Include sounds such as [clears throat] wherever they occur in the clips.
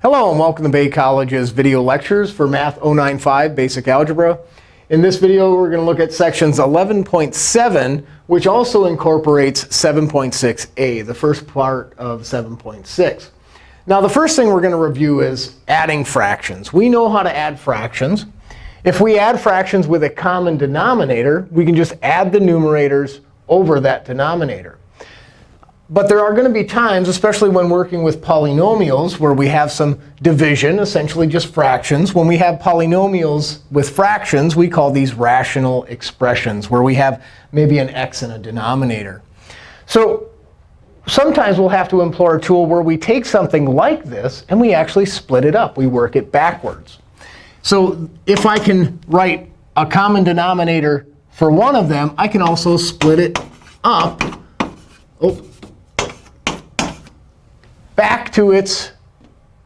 Hello, and welcome to Bay College's video lectures for Math 095 Basic Algebra. In this video, we're going to look at sections 11.7, which also incorporates 7.6a, the first part of 7.6. Now, the first thing we're going to review is adding fractions. We know how to add fractions. If we add fractions with a common denominator, we can just add the numerators over that denominator. But there are going to be times, especially when working with polynomials, where we have some division, essentially just fractions. When we have polynomials with fractions, we call these rational expressions, where we have maybe an x in a denominator. So sometimes we'll have to employ a tool where we take something like this, and we actually split it up. We work it backwards. So if I can write a common denominator for one of them, I can also split it up. Oh, back to its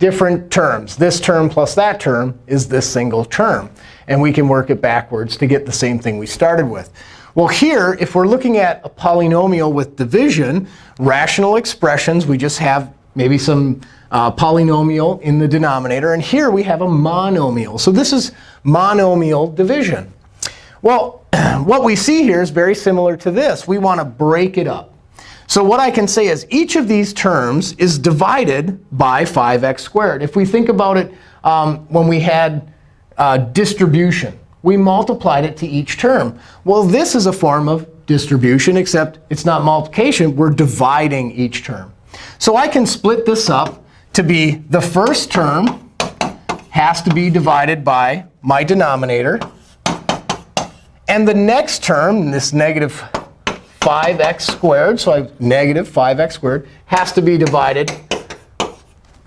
different terms. This term plus that term is this single term. And we can work it backwards to get the same thing we started with. Well, here, if we're looking at a polynomial with division, rational expressions, we just have maybe some uh, polynomial in the denominator. And here we have a monomial. So this is monomial division. Well, [clears throat] what we see here is very similar to this. We want to break it up. So what I can say is each of these terms is divided by 5x squared. If we think about it um, when we had uh, distribution, we multiplied it to each term. Well, this is a form of distribution, except it's not multiplication. We're dividing each term. So I can split this up to be the first term has to be divided by my denominator. And the next term, this negative 5x squared, so I have negative 5x squared, has to be divided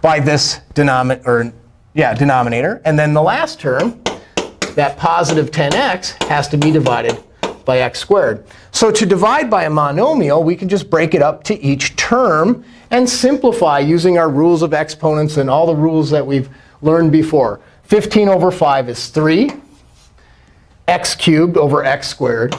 by this denominator, or yeah, denominator. And then the last term, that positive 10x, has to be divided by x squared. So to divide by a monomial, we can just break it up to each term and simplify using our rules of exponents and all the rules that we've learned before. 15 over 5 is 3. x cubed over x squared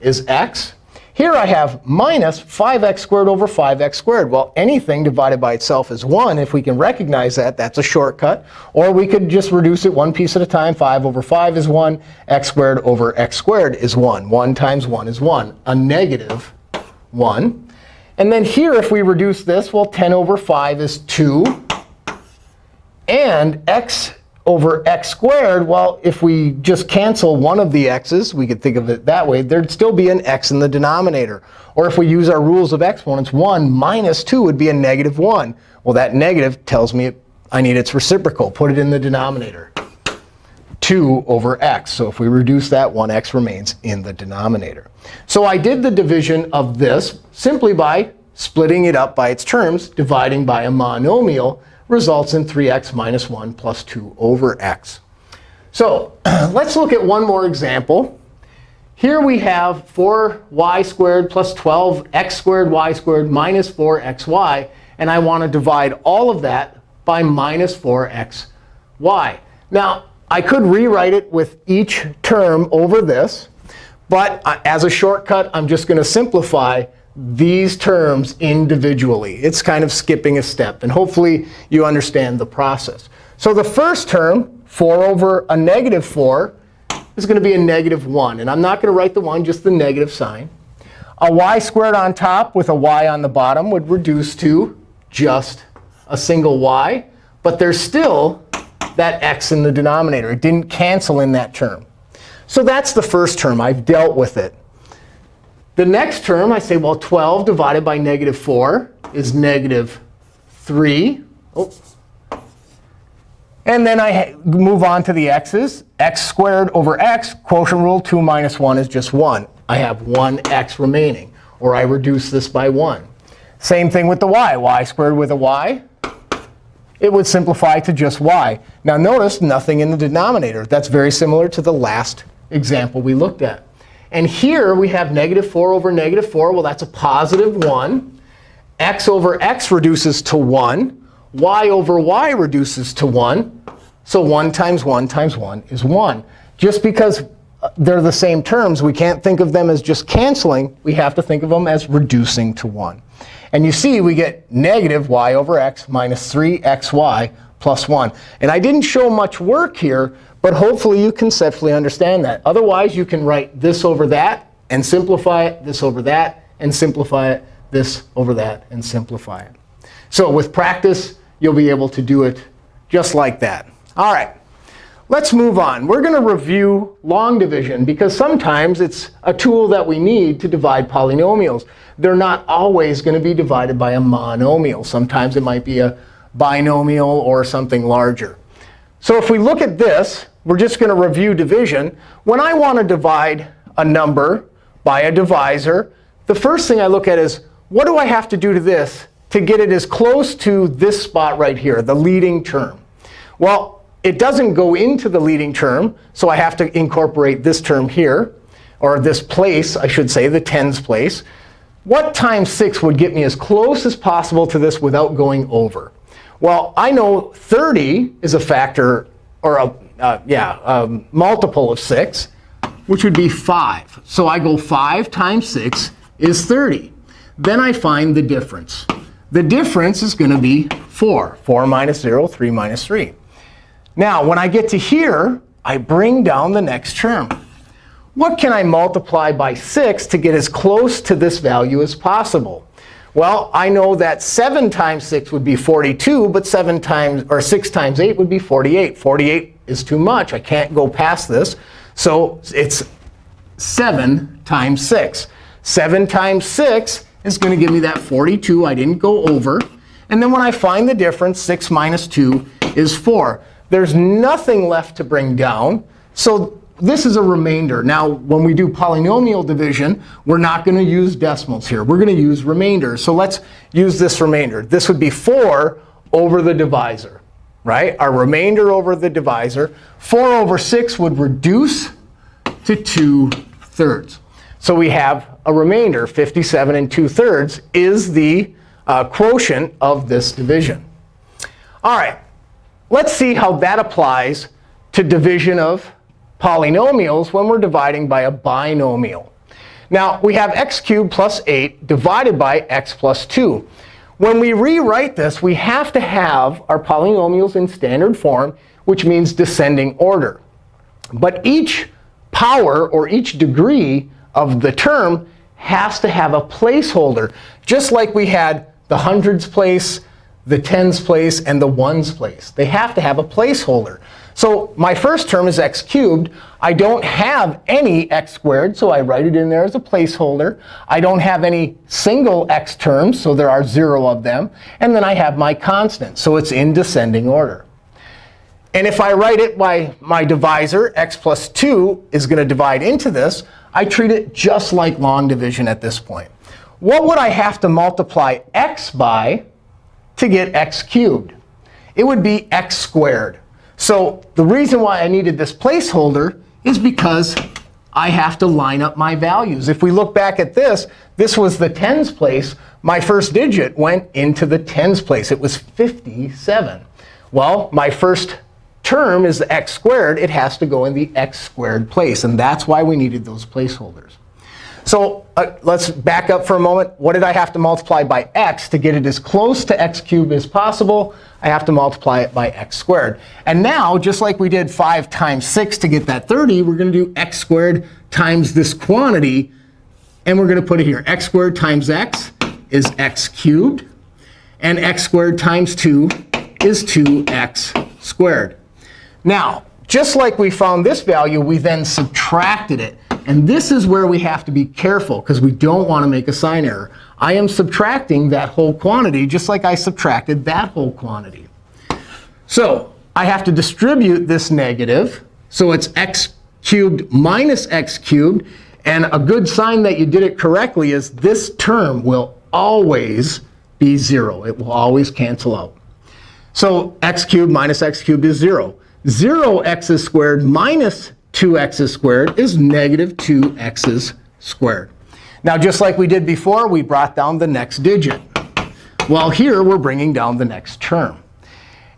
is x. Here I have minus 5x squared over 5x squared. Well, anything divided by itself is 1. If we can recognize that, that's a shortcut. Or we could just reduce it one piece at a time. 5 over 5 is 1. x squared over x squared is 1. 1 times 1 is 1, a negative 1. And then here, if we reduce this, well, 10 over 5 is 2. And x over x squared, well, if we just cancel one of the x's, we could think of it that way, there'd still be an x in the denominator. Or if we use our rules of exponents, 1 minus 2 would be a negative 1. Well, that negative tells me I need its reciprocal. Put it in the denominator. 2 over x. So if we reduce that, 1x remains in the denominator. So I did the division of this simply by splitting it up by its terms, dividing by a monomial, results in 3x minus 1 plus 2 over x. So [clears throat] let's look at one more example. Here we have 4y squared plus 12x squared y squared minus 4xy. And I want to divide all of that by minus 4xy. Now, I could rewrite it with each term over this. But uh, as a shortcut, I'm just going to simplify these terms individually. It's kind of skipping a step. And hopefully, you understand the process. So the first term, 4 over a negative 4, is going to be a negative 1. And I'm not going to write the 1, just the negative sign. A y squared on top with a y on the bottom would reduce to just a single y. But there's still that x in the denominator. It didn't cancel in that term. So that's the first term. I've dealt with it. The next term, I say, well, 12 divided by negative 4 is negative 3. Oh. And then I move on to the x's. x squared over x, quotient rule, 2 minus 1 is just 1. I have 1x remaining. Or I reduce this by 1. Same thing with the y. y squared with a y, it would simplify to just y. Now notice nothing in the denominator. That's very similar to the last example we looked at. And here we have negative 4 over negative 4. Well, that's a positive 1. x over x reduces to 1. y over y reduces to 1. So 1 times 1 times 1 is 1. Just because uh, they're the same terms, we can't think of them as just canceling. We have to think of them as reducing to 1. And you see we get negative y over x minus 3xy plus 1. And I didn't show much work here, but hopefully you conceptually understand that. Otherwise, you can write this over that and simplify it, this over that, and simplify it, this over that, and simplify it. So with practice, you'll be able to do it just like that. All right. Let's move on. We're going to review long division, because sometimes it's a tool that we need to divide polynomials. They're not always going to be divided by a monomial. Sometimes it might be a binomial or something larger. So if we look at this, we're just going to review division. When I want to divide a number by a divisor, the first thing I look at is, what do I have to do to this to get it as close to this spot right here, the leading term? Well, it doesn't go into the leading term, so I have to incorporate this term here, or this place, I should say, the tens place. What times 6 would get me as close as possible to this without going over? Well, I know 30 is a factor, or a uh, yeah, a multiple of 6, which would be 5. So I go 5 times 6 is 30. Then I find the difference. The difference is going to be 4. 4 minus 0, 3 minus 3. Now, when I get to here, I bring down the next term. What can I multiply by 6 to get as close to this value as possible? Well, I know that 7 times 6 would be 42, but 7 times or 6 times 8 would be 48. 48 is too much. I can't go past this. So it's 7 times 6. 7 times 6 is going to give me that 42. I didn't go over. And then when I find the difference, 6 minus 2 is 4. There's nothing left to bring down. So this is a remainder. Now, when we do polynomial division, we're not going to use decimals here. We're going to use remainders. So let's use this remainder. This would be 4 over the divisor, right? Our remainder over the divisor. 4 over 6 would reduce to 2 thirds. So we have a remainder. 57 and 2 thirds is the uh, quotient of this division. All right. Let's see how that applies to division of polynomials when we're dividing by a binomial. Now, we have x cubed plus 8 divided by x plus 2. When we rewrite this, we have to have our polynomials in standard form, which means descending order. But each power or each degree of the term has to have a placeholder, just like we had the hundreds place, the tens place, and the ones place. They have to have a placeholder. So my first term is x cubed. I don't have any x squared, so I write it in there as a placeholder. I don't have any single x terms, so there are zero of them. And then I have my constant, so it's in descending order. And if I write it by my divisor, x plus 2 is going to divide into this, I treat it just like long division at this point. What would I have to multiply x by to get x cubed. It would be x squared. So the reason why I needed this placeholder is because I have to line up my values. If we look back at this, this was the tens place. My first digit went into the tens place. It was 57. Well, my first term is the x squared. It has to go in the x squared place. And that's why we needed those placeholders. So uh, let's back up for a moment. What did I have to multiply by x to get it as close to x cubed as possible? I have to multiply it by x squared. And now, just like we did 5 times 6 to get that 30, we're going to do x squared times this quantity. And we're going to put it here. x squared times x is x cubed. And x squared times 2 is 2x squared. Now, just like we found this value, we then subtracted it. And this is where we have to be careful, because we don't want to make a sign error. I am subtracting that whole quantity just like I subtracted that whole quantity. So I have to distribute this negative. So it's x cubed minus x cubed. And a good sign that you did it correctly is this term will always be 0. It will always cancel out. So x cubed minus x cubed is 0. 0 x's squared minus 2x's squared is negative 2x's squared. Now, just like we did before, we brought down the next digit. Well, here we're bringing down the next term.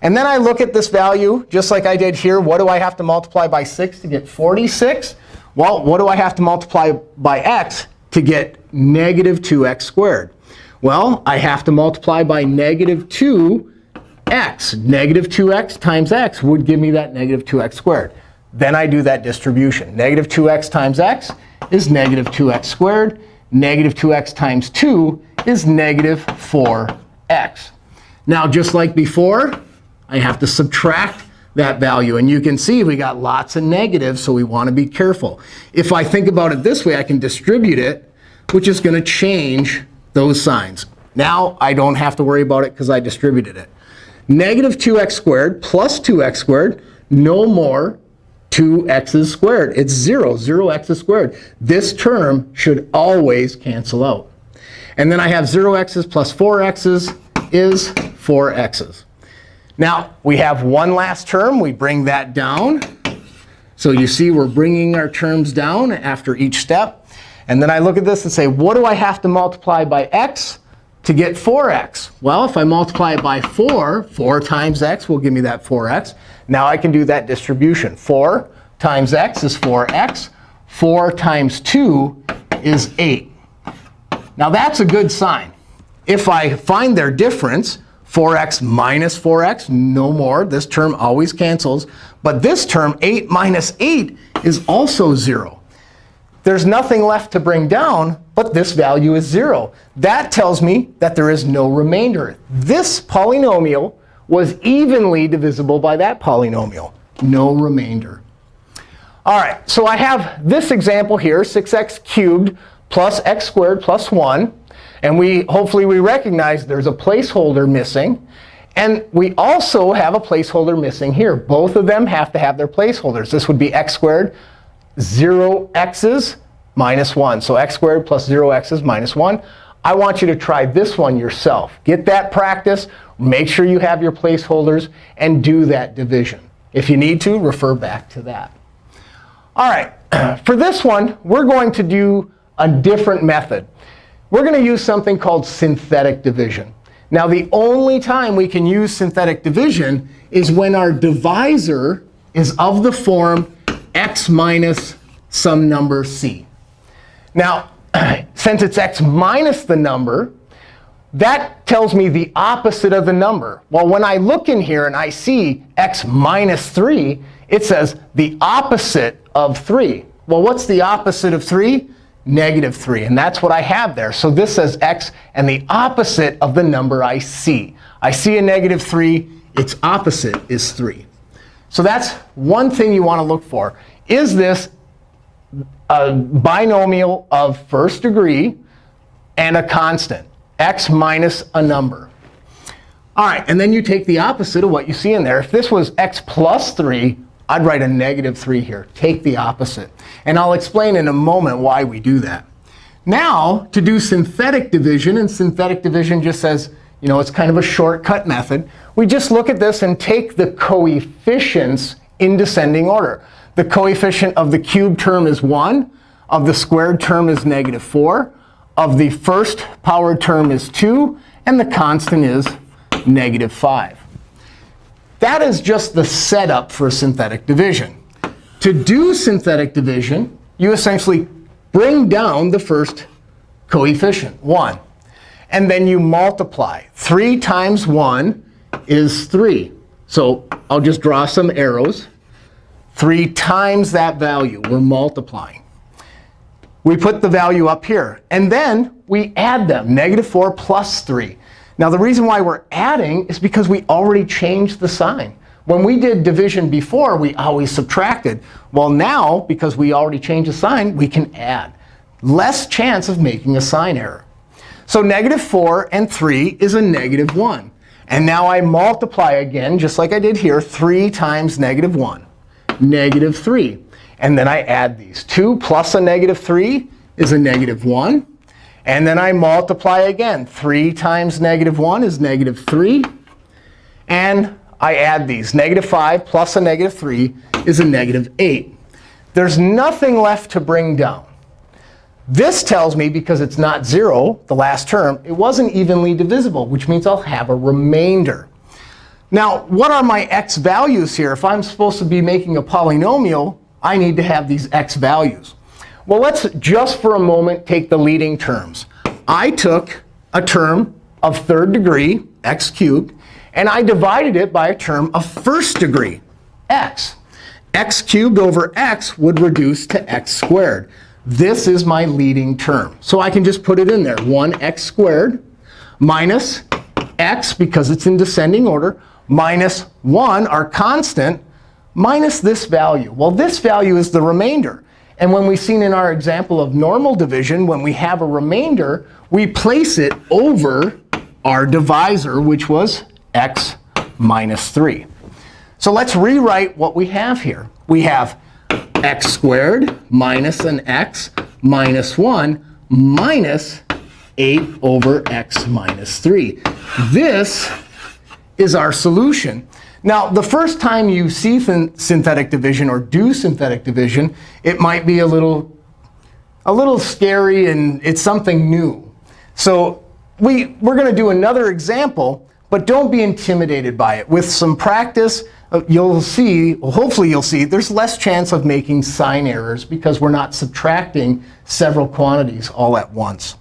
And then I look at this value, just like I did here. What do I have to multiply by 6 to get 46? Well, what do I have to multiply by x to get negative 2x squared? Well, I have to multiply by negative 2 x. Negative 2x times x would give me that negative 2x squared. Then I do that distribution. Negative 2x times x is negative 2x squared. Negative 2x times 2 is negative 4x. Now, just like before, I have to subtract that value. And you can see we got lots of negatives, so we want to be careful. If I think about it this way, I can distribute it, which is going to change those signs. Now I don't have to worry about it because I distributed it. Negative 2x squared plus 2x squared, no more 2x's squared. It's 0, 0x's squared. This term should always cancel out. And then I have 0x's plus 4x's is 4x's. Now, we have one last term. We bring that down. So you see we're bringing our terms down after each step. And then I look at this and say, what do I have to multiply by x to get 4x? Well, if I multiply it by 4, 4 times x will give me that 4x. Now I can do that distribution. 4 times x is 4x. 4 times 2 is 8. Now that's a good sign. If I find their difference, 4x minus 4x, no more. This term always cancels. But this term, 8 minus 8, is also 0. There's nothing left to bring down, but this value is 0. That tells me that there is no remainder. This polynomial was evenly divisible by that polynomial. No remainder. All right, so I have this example here, 6x cubed plus x squared plus 1. And we hopefully we recognize there's a placeholder missing. And we also have a placeholder missing here. Both of them have to have their placeholders. This would be x squared, 0 x's minus 1. So x squared plus 0 x's minus 1. I want you to try this one yourself. Get that practice. Make sure you have your placeholders, and do that division. If you need to, refer back to that. All right, [clears throat] for this one, we're going to do a different method we're going to use something called synthetic division. Now, the only time we can use synthetic division is when our divisor is of the form x minus some number c. Now, [clears throat] since it's x minus the number, that tells me the opposite of the number. Well, when I look in here and I see x minus 3, it says the opposite of 3. Well, what's the opposite of 3? negative 3. And that's what I have there. So this says x and the opposite of the number I see. I see a negative 3. Its opposite is 3. So that's one thing you want to look for. Is this a binomial of first degree and a constant, x minus a number? All right, and then you take the opposite of what you see in there. If this was x plus 3, I'd write a negative 3 here. Take the opposite. And I'll explain in a moment why we do that. Now, to do synthetic division, and synthetic division just says, you know, it's kind of a shortcut method. We just look at this and take the coefficients in descending order. The coefficient of the cubed term is 1. Of the squared term is negative 4. Of the first power term is 2. And the constant is negative 5. That is just the setup for synthetic division. To do synthetic division, you essentially bring down the first coefficient, 1. And then you multiply. 3 times 1 is 3. So I'll just draw some arrows. 3 times that value. We're multiplying. We put the value up here. And then we add them, negative 4 plus 3. Now, the reason why we're adding is because we already changed the sign. When we did division before, we always subtracted. Well, now, because we already changed the sign, we can add. Less chance of making a sign error. So negative 4 and 3 is a negative 1. And now I multiply again, just like I did here, 3 times negative 1, negative 3. And then I add these. 2 plus a negative 3 is a negative 1. And then I multiply again. 3 times negative 1 is negative 3. And I add these. Negative 5 plus a negative 3 is a negative 8. There's nothing left to bring down. This tells me, because it's not 0, the last term, it wasn't evenly divisible, which means I'll have a remainder. Now, what are my x values here? If I'm supposed to be making a polynomial, I need to have these x values. Well, let's just for a moment take the leading terms. I took a term of third degree, x cubed, And I divided it by a term of first degree, x. x cubed over x would reduce to x squared. This is my leading term. So I can just put it in there. 1x squared minus x, because it's in descending order, minus 1, our constant, minus this value. Well, this value is the remainder. And when we've seen in our example of normal division, when we have a remainder, we place it over our divisor, which was x minus 3. So let's rewrite what we have here. We have x squared minus an x minus 1 minus 8 over x minus 3. This is our solution. Now, the first time you see synthetic division or do synthetic division, it might be a little, a little scary, and it's something new. So we, we're going to do another example, but don't be intimidated by it. With some practice, uh, you'll see, hopefully you'll see, there's less chance of making sign errors because we're not subtracting several quantities all at once.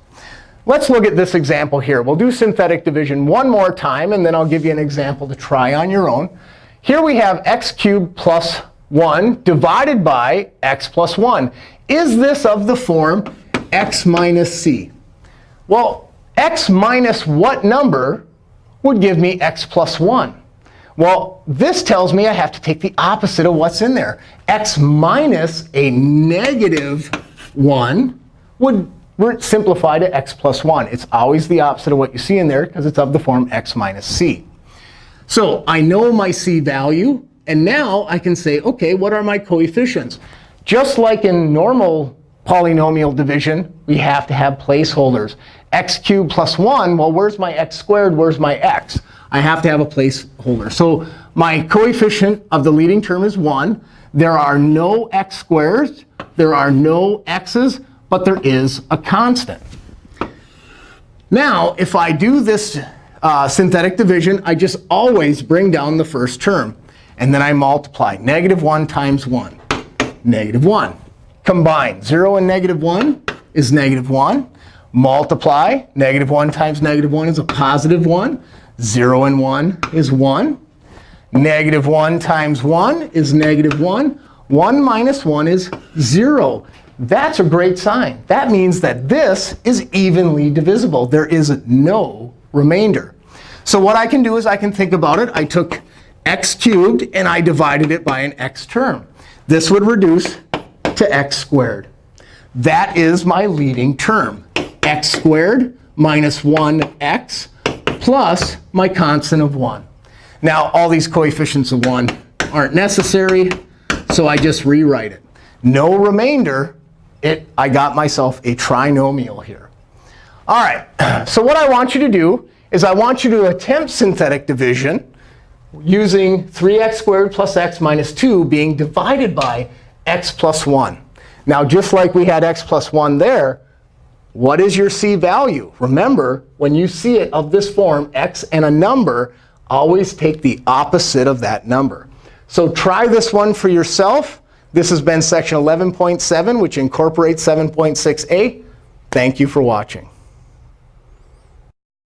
Let's look at this example here. We'll do synthetic division one more time, and then I'll give you an example to try on your own. Here we have x cubed plus 1 divided by x plus 1. Is this of the form x minus c? Well, x minus what number would give me x plus 1? Well, this tells me I have to take the opposite of what's in there. x minus a negative 1 would we're simplify to x plus 1. It's always the opposite of what you see in there because it's of the form x minus c. So I know my c value. And now I can say, OK, what are my coefficients? Just like in normal polynomial division, we have to have placeholders. x cubed plus 1, well, where's my x squared? Where's my x? I have to have a placeholder. So my coefficient of the leading term is 1. There are no x squares. There are no x's but there is a constant. Now, if I do this uh, synthetic division, I just always bring down the first term. And then I multiply. Negative 1 times 1, negative 1. Combine. 0 and negative 1 is negative 1. Multiply. Negative 1 times negative 1 is a positive 1. 0 and 1 is 1. Negative 1 times 1 is negative 1. 1 minus 1 is 0. That's a great sign. That means that this is evenly divisible. There is no remainder. So what I can do is I can think about it. I took x cubed, and I divided it by an x term. This would reduce to x squared. That is my leading term, x squared minus 1x plus my constant of 1. Now, all these coefficients of 1 aren't necessary, so I just rewrite it. No remainder it, I got myself a trinomial here. All right, [clears throat] so what I want you to do is I want you to attempt synthetic division using 3x squared plus x minus 2 being divided by x plus 1. Now, just like we had x plus 1 there, what is your c value? Remember, when you see it of this form, x and a number, always take the opposite of that number. So try this one for yourself. This has been section 11.7, which incorporates 7.6a. Thank you for watching.